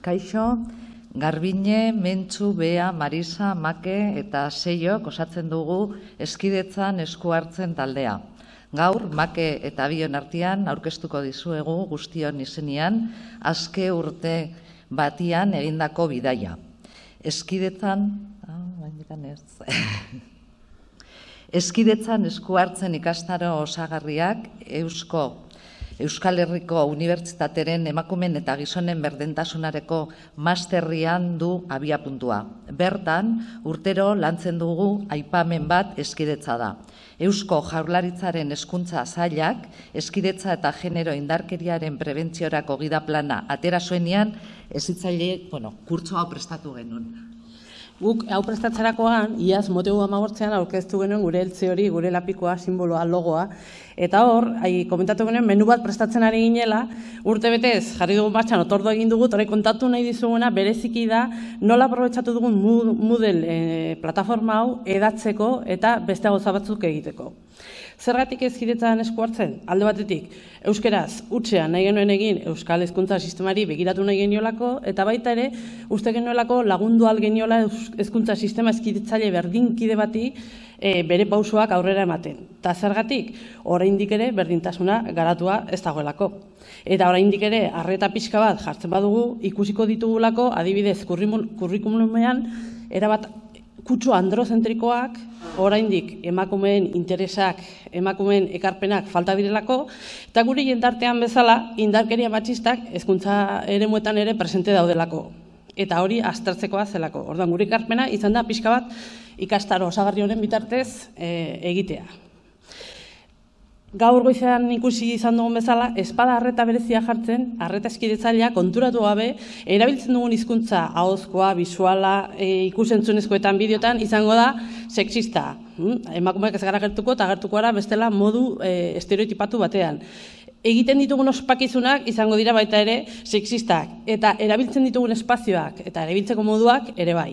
Kaixo, Garbine, Mentzu, Bea, Marisa, Make eta Seiok osatzen dugu eskidetzan esku hartzen taldea. Gaur, Make eta Bion artean aurkeztuko dizuegu guztion izenian azke urte batian egindako bidaia. Eskidetzan, ah, ez. Eskidetzan esku hartzen ikastaro osagarriak Eusko Euskal Herriko Unibertsitateren emakumen eta gizonen berdentasunareko masterrian du abiapuntua. Bertan, urtero lantzen dugu aipamen bat eskidetza da. Eusko jaurlaritzaren hezkuntza zailak, eskidetza eta genero indarkeriaren prebentziorako gida plana atera zuenean, ezitzaile, bueno, kurtso hau prestatu genuen. Guk hau prestatzerakoan, iaz motegu amagortzean aurkeztu genuen gure eltze hori, gure lapikoa, simboloa, logoa. Eta hor, ai, komentatu genuen, menu bat prestatzen ari ginela, urte betez, jarri dugu martxan, otordo egin dugu, torre kontatu nahi dizuguna, bereziki da, nola aprobetsatu dugun Moodle e, plataforma hau edatzeko eta beste gauza batzuk egiteko. Zergatik ez jiretzan esku hartzen? Alde batetik, euskeraz, utxean nahi genuen egin Euskal Hezkuntza Sistemari begiratu nahi geniolako, eta baita ere, uste genuelako lagundu al geniola Hezkuntza Sistema eskidetzaile berdinkide bati e, bere pausoak aurrera ematen. Ta zergatik, oraindik ere berdintasuna garatua ez dagoelako. Eta oraindik ere harreta pixka bat jartzen badugu ikusiko ditugulako adibidez kurrikulumean erabat kutsu androzentrikoak, oraindik emakumeen interesak, emakumeen ekarpenak falta direlako, eta guri jendartean bezala indarkeria matxistak hezkuntza eremuetan ere presente daudelako. Eta hori aztertzekoa zelako. Orduan guri ekarpena izan da pixka bat ikastaro osagarri honen bitartez e, egitea. Gaur goizean ikusi izan dugun bezala, espada arreta berezia jartzen, arreta eskidetzailea konturatu gabe, erabiltzen dugun hizkuntza ahozkoa, visuala, e, ikusentzunezkoetan bideotan izango da sexista. Hmm? Emakumeak ez gara gertuko eta gertuko gara bestela modu e, estereotipatu batean. Egiten ditugun ospakizunak izango dira baita ere sexistak eta erabiltzen ditugun espazioak eta erabiltzeko moduak ere bai.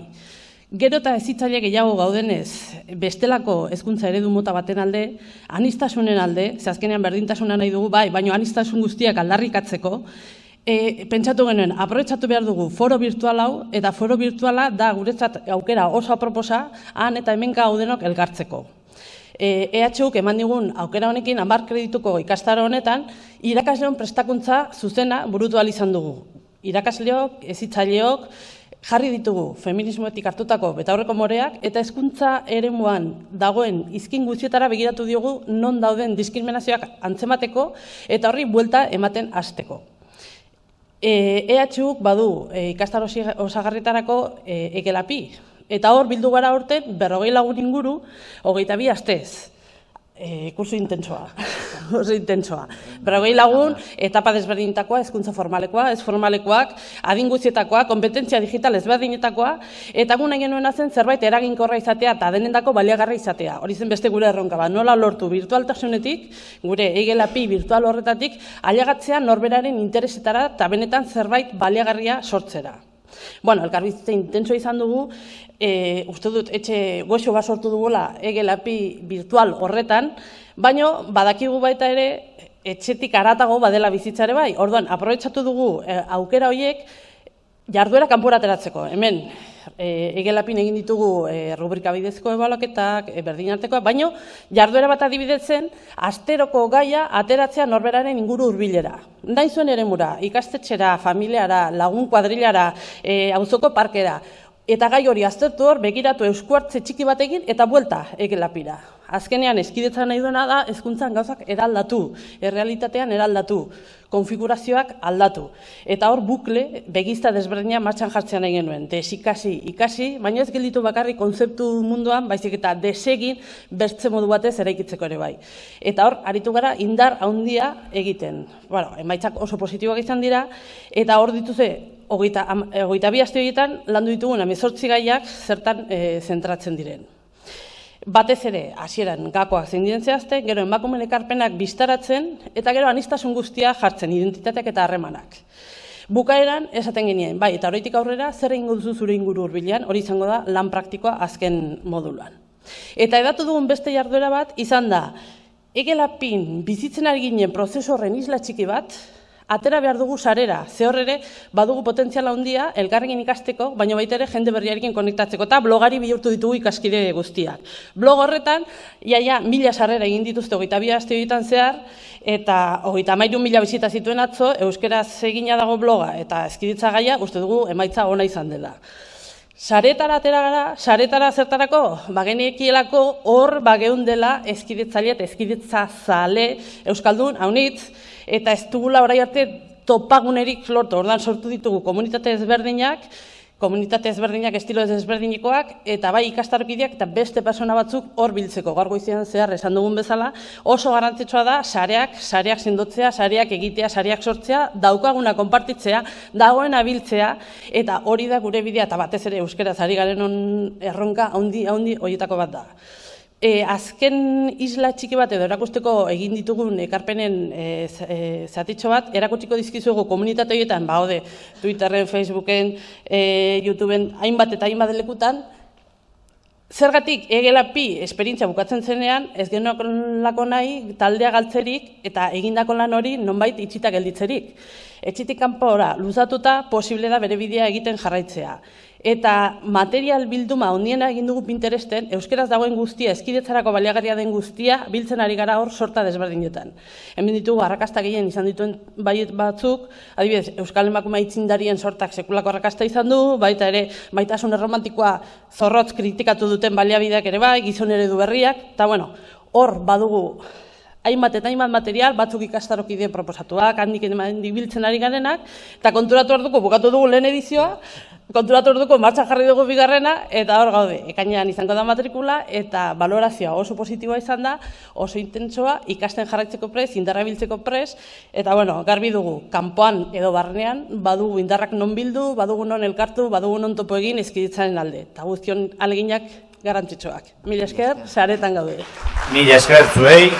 Gero eta ezitzaile gehiago gaudenez, bestelako hezkuntza eredu mota baten alde, anistasunen alde, ze azkenean berdintasuna nahi dugu, bai, baina anistasun guztiak aldarrikatzeko, e, pentsatu genuen, aprobetsatu behar dugu foro virtual hau, eta foro virtuala da guretzat aukera oso aproposa, han eta hemenka gaudenok elgartzeko. E, EHUk eman digun aukera honekin, amar kredituko ikastaro honetan, irakasleon prestakuntza zuzena burutu izan dugu. Irakasleok, ezitzaileok, jarri ditugu feminismoetik hartutako betaurreko moreak eta hezkuntza eremuan dagoen izkin guztietara begiratu diogu non dauden diskriminazioak antzemateko eta horri buelta ematen hasteko. E, EHUk badu e, ikastar osagarritarako e, ekelapi eta hor bildu gara orten berrogei lagun inguru hogeita bi astez e, kurso intentsoa, oso intentsoa. Berrogei lagun, etapa desberdintakoa, ezkuntza formalekoa, ez formalekoak, adinguzietakoa, kompetentzia digital ezberdinetakoa, eta gu nahi zen zerbait eraginkorra izatea eta denendako baliagarra izatea. Hori zen beste gure erronka bat, nola lortu virtualtasunetik, gure egelapi virtual horretatik, aliagatzea norberaren interesetara eta benetan zerbait baliagarria sortzera. Bueno, elkarbizitza intenso izan dugu, e, uste dut etxe goxo bat sortu dugula egelapi virtual horretan, baino badakigu baita ere etxetik aratago badela bizitzare bai. Orduan, aprobetsatu dugu e, aukera horiek jarduera kanpora ateratzeko. Hemen, e, egelapin egin ditugu e, rubrika bidezko ebaloketak, e, berdin artekoa, baino jarduera bat adibidetzen, asteroko gaia ateratzea norberaren inguru hurbilera. Nahi zuen ere mura, ikastetxera, familiara, lagun kuadrilara, e, auzoko parkera, Eta gai hori aztertu hor, begiratu eskuartze txiki batekin eta buelta egelapira. Azkenean, eskidetza nahi duena da, ezkuntzan gauzak eraldatu, errealitatean eraldatu, konfigurazioak aldatu. Eta hor bukle, begizta desberdina martxan jartzean nahi genuen. Desikasi, ikasi, baina ez gelditu bakarri konzeptu munduan, baizik eta desegin bertze modu batez eraikitzeko ere bai. Eta hor, aritu gara, indar handia egiten. Bueno, emaitzak oso positiboak izan dira, eta hor dituze, hogeita bi aste horietan landu ditugun amezortzi gaiak zertan e, zentratzen diren. Batez ere, hasieran gakoak zein diren zehazte, gero emakumen ekarpenak biztaratzen, eta gero anistasun guztia jartzen, identitateak eta harremanak. Bukaeran, esaten genien, bai, eta horretik aurrera, zer egingo duzu zure inguru urbilean, hori izango da lan praktikoa azken moduluan. Eta edatu dugun beste jarduera bat, izan da, egelapin bizitzen ari ginen prozesu horren isla txiki bat, atera behar dugu sarera, ze hor ere badugu potentziala handia elkarrekin ikasteko, baina baita ere jende berriarekin konektatzeko eta blogari bihurtu ditugu ikaskide guztiak. Blog horretan, iaia mila sarrera egin dituzte hogeita bi aste horietan zehar, eta hogeita mairu mila bizita zituen atzo, euskeraz egina dago bloga eta eskiditza gaia, uste dugu emaitza ona izan dela. Saretara atera gara, saretara zertarako, bagenekielako hor bageundela eskidetzaile eta eskidetza zale Euskaldun, haunitz, eta ez dugula orai arte topagunerik lortu, ordan sortu ditugu komunitate ezberdinak, komunitate ezberdinak estilo ezberdinikoak, eta bai ikastarpideak eta beste persona batzuk hor biltzeko, gaur izan zehar esan dugun bezala, oso garantzitsua da, sareak, sareak sindotzea, sareak egitea, sareak sortzea, daukaguna konpartitzea, dagoen abiltzea, eta hori da gure bidea, eta batez ere euskera zari garen on erronka, handi, handi, horietako bat da. E, azken isla txiki bat edo erakusteko egin ditugun ekarpenen e, zatitxo bat, erakutsiko dizkizugu komunitate horietan, ba, ode, Twitterren, Facebooken, e, YouTubeen, hainbat eta hainbat lekutan, Zergatik, egela pi, esperientzia bukatzen zenean, ez lako nahi, taldea galtzerik, eta egindako lan hori nonbait itxita gelditzerik. Etxitik kanpora luzatuta, posible da bere bidea egiten jarraitzea eta material bilduma ondiena egin dugu Pinteresten, euskeraz dagoen guztia, eskidetzarako baliagarria den guztia, biltzen ari gara hor sorta desberdinetan. Hemen ditugu arrakasta gehien izan dituen baiet batzuk, adibidez, Euskal Emakume itzindarien sortak sekulako arrakasta izan du, baita ere, baitasun erromantikoa zorrotz kritikatu duten baliabideak ere bai, gizon ere du berriak, eta bueno, hor badugu hainbat eta hainbat material, batzuk ikastarok ide proposatuak, handik biltzen ari garenak, eta konturatu hartuko, bukatu dugu lehen edizioa, konturatu orduko martxa jarri dugu bigarrena eta hor gaude, ekainean izango da matrikula eta balorazioa oso positiboa izan da, oso intentsoa, ikasten jarraitzeko prez, indarra biltzeko prez, eta bueno, garbi dugu, kanpoan edo barnean, badugu indarrak non bildu, badugu non elkartu, badugu non topo egin ezkiditzaren alde, eta guztion aleginak garantzitsuak. Mila esker, saretan gaude. Mila esker zuei.